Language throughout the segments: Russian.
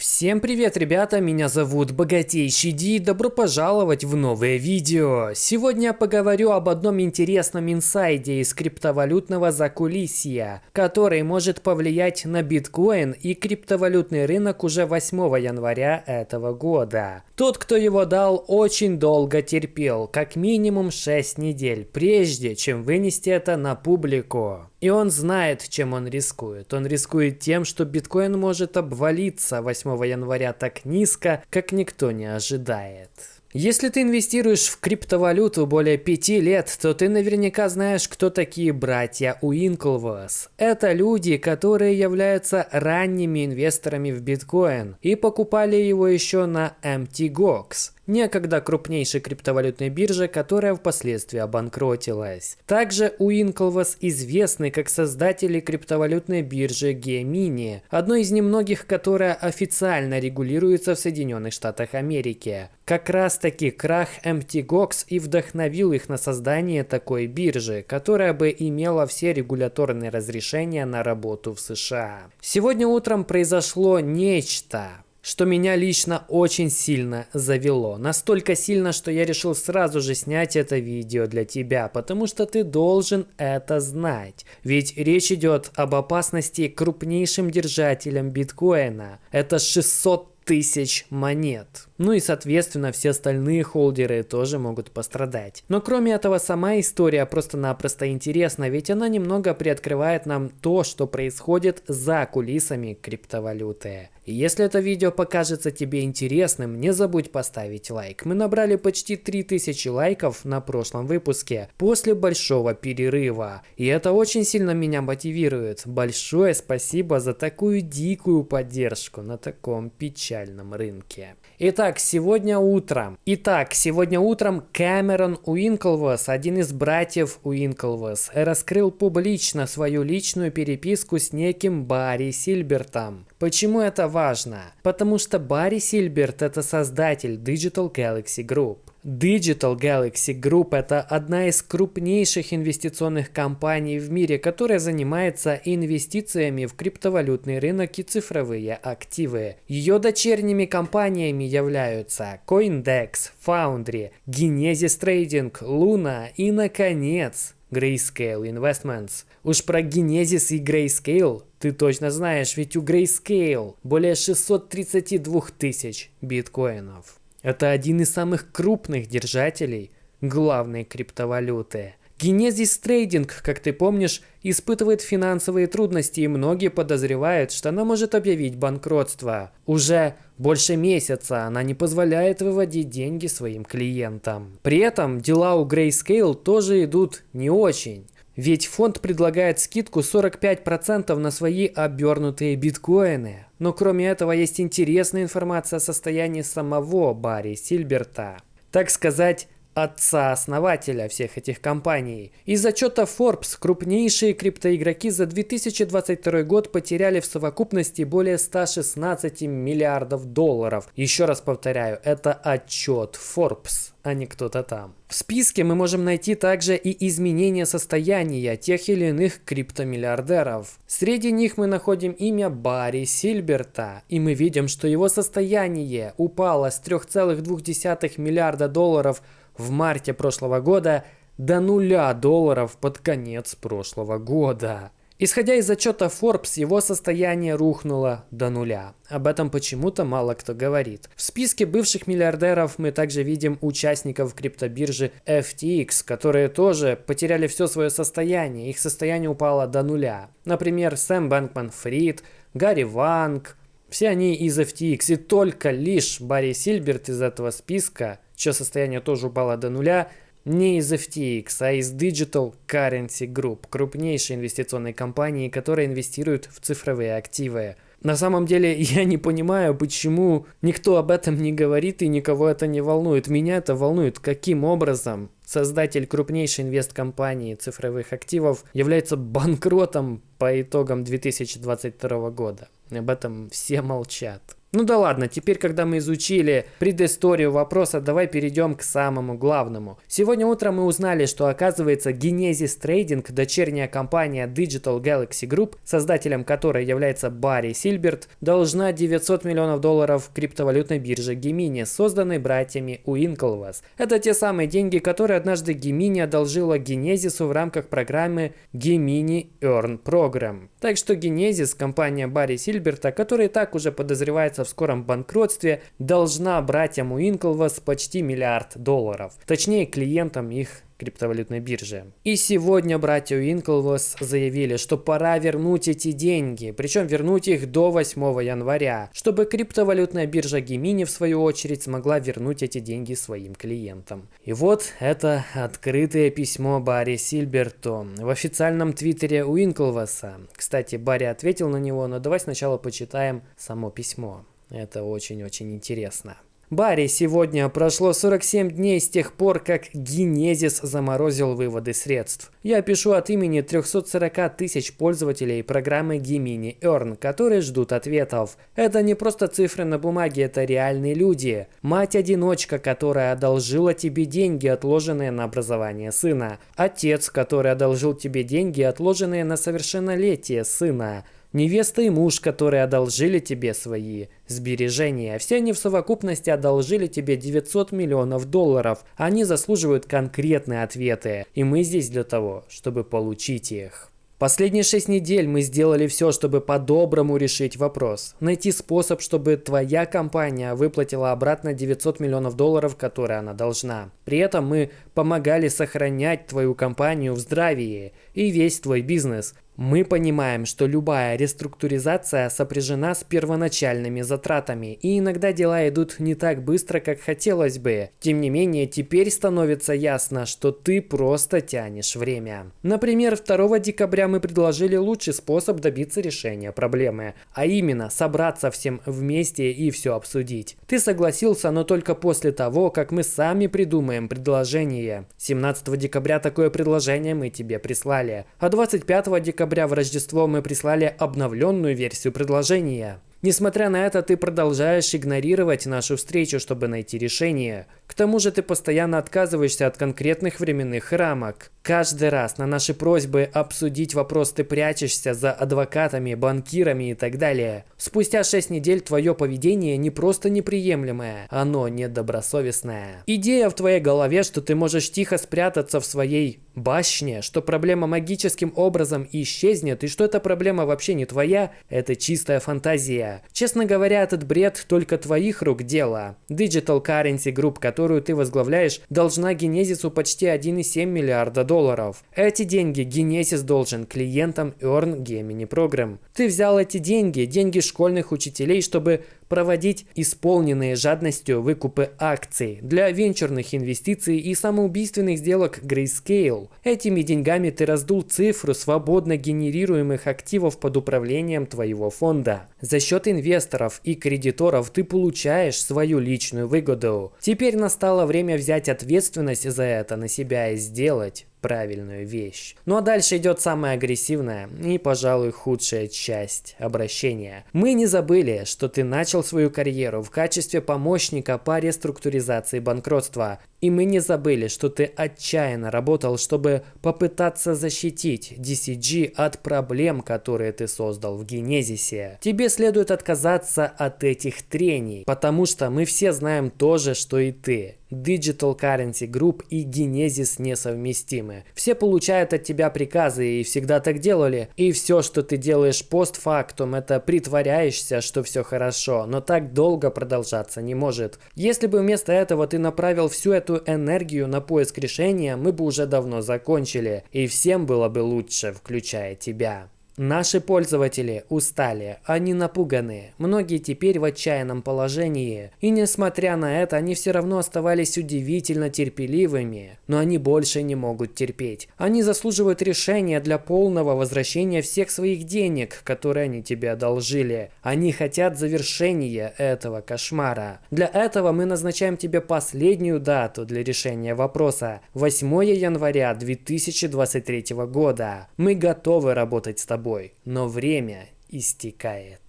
Всем привет, ребята, меня зовут Богатейший Ди, добро пожаловать в новое видео. Сегодня я поговорю об одном интересном инсайде из криптовалютного закулисья, который может повлиять на биткоин и криптовалютный рынок уже 8 января этого года. Тот, кто его дал, очень долго терпел, как минимум 6 недель, прежде чем вынести это на публику. И он знает, чем он рискует. Он рискует тем, что биткоин может обвалиться 8 января так низко, как никто не ожидает. Если ты инвестируешь в криптовалюту более пяти лет, то ты наверняка знаешь, кто такие братья Уинклвос. Это люди, которые являются ранними инвесторами в биткоин и покупали его еще на MTGOX некогда крупнейшей криптовалютной бирже, которая впоследствии обанкротилась. Также Уинклвас известны как создатели криптовалютной биржи Gemini, одной из немногих, которая официально регулируется в Соединенных Штатах Америки. Как раз таки крах MTGOX и вдохновил их на создание такой биржи, которая бы имела все регуляторные разрешения на работу в США. Сегодня утром произошло нечто, что меня лично очень сильно завело. Настолько сильно, что я решил сразу же снять это видео для тебя, потому что ты должен это знать. Ведь речь идет об опасности крупнейшим держателям биткоина. Это 600 тысяч монет. Ну и соответственно все остальные холдеры тоже могут пострадать. Но кроме этого сама история просто-напросто интересна, ведь она немного приоткрывает нам то, что происходит за кулисами криптовалюты. И если это видео покажется тебе интересным, не забудь поставить лайк. Мы набрали почти 3000 лайков на прошлом выпуске, после большого перерыва. И это очень сильно меня мотивирует. Большое спасибо за такую дикую поддержку на таком печальном рынке. Итак, сегодня утром. Итак, сегодня утром Кэмерон Уинклвос, один из братьев Уинклвос, раскрыл публично свою личную переписку с неким Барри Сильбертом. Почему это важно? Потому что Барри Сильберт это создатель Digital Galaxy Group. Digital Galaxy Group – это одна из крупнейших инвестиционных компаний в мире, которая занимается инвестициями в криптовалютный рынок и цифровые активы. Ее дочерними компаниями являются CoinDex, Foundry, Genesis Trading, Luna и, наконец, Grayscale Investments. Уж про Genesis и Grayscale ты точно знаешь, ведь у Grayscale более 632 тысяч биткоинов. Это один из самых крупных держателей главной криптовалюты. Genesis Trading, как ты помнишь, испытывает финансовые трудности и многие подозревают, что она может объявить банкротство. Уже больше месяца она не позволяет выводить деньги своим клиентам. При этом дела у Grayscale тоже идут не очень. Ведь фонд предлагает скидку 45% на свои обернутые биткоины. Но кроме этого есть интересная информация о состоянии самого Барри Сильберта. Так сказать, отца-основателя всех этих компаний. Из отчета Forbes крупнейшие криптоигроки за 2022 год потеряли в совокупности более 116 миллиардов долларов. Еще раз повторяю, это отчет Forbes а не кто-то там. В списке мы можем найти также и изменения состояния тех или иных криптомиллиардеров. Среди них мы находим имя Барри Сильберта, и мы видим, что его состояние упало с 3,2 миллиарда долларов в марте прошлого года до нуля долларов под конец прошлого года. Исходя из отчета Forbes, его состояние рухнуло до нуля. Об этом почему-то мало кто говорит. В списке бывших миллиардеров мы также видим участников криптобиржи FTX, которые тоже потеряли все свое состояние. Их состояние упало до нуля. Например, Сэм Бэнкман Фрид, Гарри Ванг. Все они из FTX. И только лишь Барри Сильберт из этого списка, чье состояние тоже упало до нуля, не из FTX, а из Digital Currency Group, крупнейшей инвестиционной компании, которая инвестирует в цифровые активы. На самом деле я не понимаю, почему никто об этом не говорит и никого это не волнует. Меня это волнует, каким образом создатель крупнейшей инвесткомпании цифровых активов является банкротом по итогам 2022 года. Об этом все молчат. Ну да ладно, теперь, когда мы изучили предысторию вопроса, давай перейдем к самому главному. Сегодня утром мы узнали, что оказывается Genesis Trading, дочерняя компания Digital Galaxy Group, создателем которой является Барри Сильберт, должна 900 миллионов долларов криптовалютной бирже Gemini, созданной братьями Уинклвас. Это те самые деньги, которые однажды Gemini одолжила Genesis в рамках программы Gemini Earn Program. Так что Genesis, компания Барри Сильберта, которая так уже подозревается в скором банкротстве, должна братьям Уинклвас почти миллиард долларов. Точнее, клиентам их криптовалютной бирже. И сегодня братья Уинклвос заявили, что пора вернуть эти деньги, причем вернуть их до 8 января, чтобы криптовалютная биржа Gemini в свою очередь смогла вернуть эти деньги своим клиентам. И вот это открытое письмо Барри Сильберту в официальном твиттере Уинклвоса. Кстати, Барри ответил на него, но давай сначала почитаем само письмо. Это очень-очень интересно. Барри, сегодня прошло 47 дней с тех пор, как Генезис заморозил выводы средств. Я пишу от имени 340 тысяч пользователей программы Gemini Earn, которые ждут ответов. Это не просто цифры на бумаге, это реальные люди. Мать-одиночка, которая одолжила тебе деньги, отложенные на образование сына. Отец, который одолжил тебе деньги, отложенные на совершеннолетие сына. Невеста и муж, которые одолжили тебе свои сбережения. Все они в совокупности одолжили тебе 900 миллионов долларов. Они заслуживают конкретные ответы. И мы здесь для того, чтобы получить их. Последние шесть недель мы сделали все, чтобы по-доброму решить вопрос. Найти способ, чтобы твоя компания выплатила обратно 900 миллионов долларов, которые она должна. При этом мы помогали сохранять твою компанию в здравии и весь твой бизнес. Мы понимаем, что любая реструктуризация сопряжена с первоначальными затратами, и иногда дела идут не так быстро, как хотелось бы. Тем не менее, теперь становится ясно, что ты просто тянешь время. Например, 2 декабря мы предложили лучший способ добиться решения проблемы, а именно собраться всем вместе и все обсудить. Ты согласился, но только после того, как мы сами придумаем предложение. 17 декабря такое предложение мы тебе прислали, а 25 декабря декабря в Рождество мы прислали обновленную версию предложения. Несмотря на это, ты продолжаешь игнорировать нашу встречу, чтобы найти решение. К тому же ты постоянно отказываешься от конкретных временных рамок. Каждый раз на наши просьбы обсудить вопрос ты прячешься за адвокатами, банкирами и так далее. Спустя 6 недель твое поведение не просто неприемлемое, оно недобросовестное. Идея в твоей голове, что ты можешь тихо спрятаться в своей башне, что проблема магическим образом исчезнет и что эта проблема вообще не твоя, это чистая фантазия. Честно говоря, этот бред только твоих рук дело. Digital Currency Group, которую ты возглавляешь, должна Генезису почти 1,7 миллиарда долларов. Эти деньги Genesis должен клиентам Earn Gemini Program. Ты взял эти деньги, деньги школьных учителей, чтобы проводить исполненные жадностью выкупы акций для венчурных инвестиций и самоубийственных сделок Grayscale. Этими деньгами ты раздул цифру свободно генерируемых активов под управлением твоего фонда. За счет инвесторов и кредиторов ты получаешь свою личную выгоду. Теперь настало время взять ответственность за это на себя и сделать правильную вещь. Ну а дальше идет самая агрессивная и, пожалуй, худшая часть обращения. Мы не забыли, что ты начал свою карьеру в качестве помощника по реструктуризации банкротства. И мы не забыли, что ты отчаянно работал, чтобы попытаться защитить DCG от проблем, которые ты создал в Генезисе. Тебе следует отказаться от этих трений, потому что мы все знаем то же, что и ты. Digital Currency Group и Genesis несовместимы. Все получают от тебя приказы и всегда так делали. И все, что ты делаешь постфактум, это притворяешься, что все хорошо, но так долго продолжаться не может. Если бы вместо этого ты направил всю эту энергию на поиск решения, мы бы уже давно закончили. И всем было бы лучше, включая тебя. Наши пользователи устали, они напуганы, многие теперь в отчаянном положении. И несмотря на это, они все равно оставались удивительно терпеливыми. Но они больше не могут терпеть. Они заслуживают решения для полного возвращения всех своих денег, которые они тебе одолжили. Они хотят завершения этого кошмара. Для этого мы назначаем тебе последнюю дату для решения вопроса. 8 января 2023 года. Мы готовы работать с тобой тобой, но время истекает.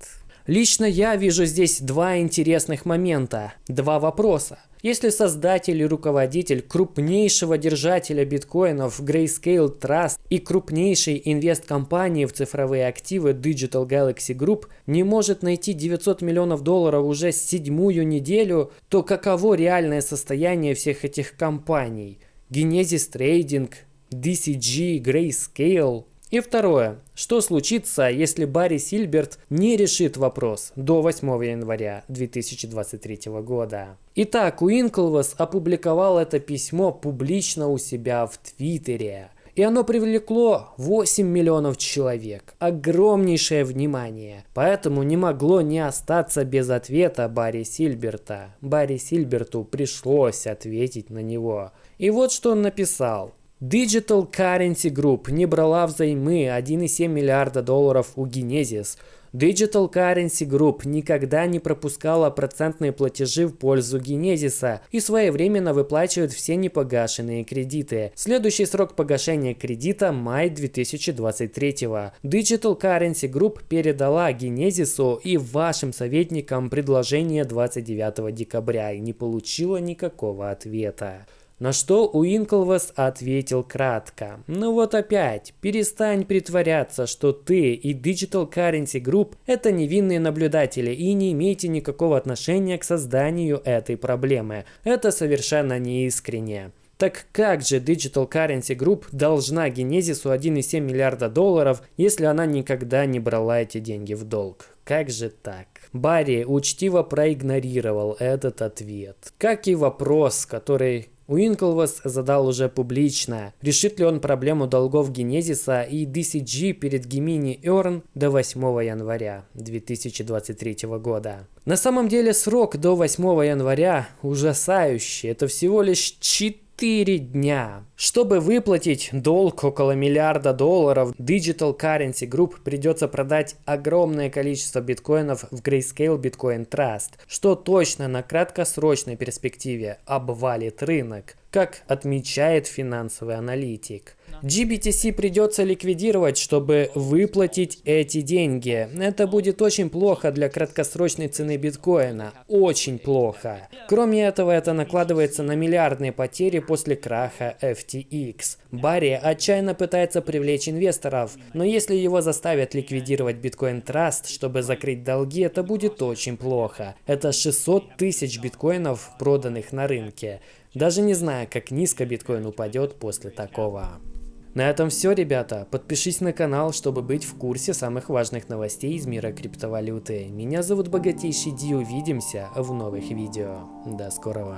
Лично я вижу здесь два интересных момента, два вопроса. Если создатель и руководитель крупнейшего держателя биткоинов Grayscale Trust и крупнейшей инвесткомпании в цифровые активы Digital Galaxy Group не может найти 900 миллионов долларов уже седьмую неделю, то каково реальное состояние всех этих компаний? Genesis Trading, DCG, Grayscale – и второе. Что случится, если Барри Сильберт не решит вопрос до 8 января 2023 года? Итак, Уинклвас опубликовал это письмо публично у себя в Твиттере. И оно привлекло 8 миллионов человек. Огромнейшее внимание. Поэтому не могло не остаться без ответа Барри Сильберта. Барри Сильберту пришлось ответить на него. И вот что он написал. Digital Currency Group не брала взаймы 1,7 миллиарда долларов у Genesis. Digital Currency Group никогда не пропускала процентные платежи в пользу Genesis и своевременно выплачивает все непогашенные кредиты. Следующий срок погашения кредита – май 2023. Digital Currency Group передала Genesis и вашим советникам предложение 29 декабря и не получила никакого ответа. На что Уинклвас ответил кратко. Ну вот опять, перестань притворяться, что ты и Digital Currency Group это невинные наблюдатели и не имеете никакого отношения к созданию этой проблемы. Это совершенно неискренне. Так как же Digital Currency Group должна Генезису 1,7 миллиарда долларов, если она никогда не брала эти деньги в долг? Как же так? Барри учтиво проигнорировал этот ответ. Как и вопрос, который Уинклвас задал уже публично, решит ли он проблему долгов Генезиса и DCG перед Gemini Earn до 8 января 2023 года. На самом деле срок до 8 января ужасающий, это всего лишь 4 4 дня. Чтобы выплатить долг около миллиарда долларов, Digital Currency Group придется продать огромное количество биткоинов в Grayscale Bitcoin Trust, что точно на краткосрочной перспективе обвалит рынок, как отмечает финансовый аналитик. GBTC придется ликвидировать, чтобы выплатить эти деньги. Это будет очень плохо для краткосрочной цены биткоина. Очень плохо. Кроме этого, это накладывается на миллиардные потери после краха FTX. Барри отчаянно пытается привлечь инвесторов, но если его заставят ликвидировать биткоин Trust, чтобы закрыть долги, это будет очень плохо. Это 600 тысяч биткоинов, проданных на рынке. Даже не знаю, как низко биткоин упадет после такого. На этом все, ребята. Подпишись на канал, чтобы быть в курсе самых важных новостей из мира криптовалюты. Меня зовут Богатейший Ди, увидимся в новых видео. До скорого.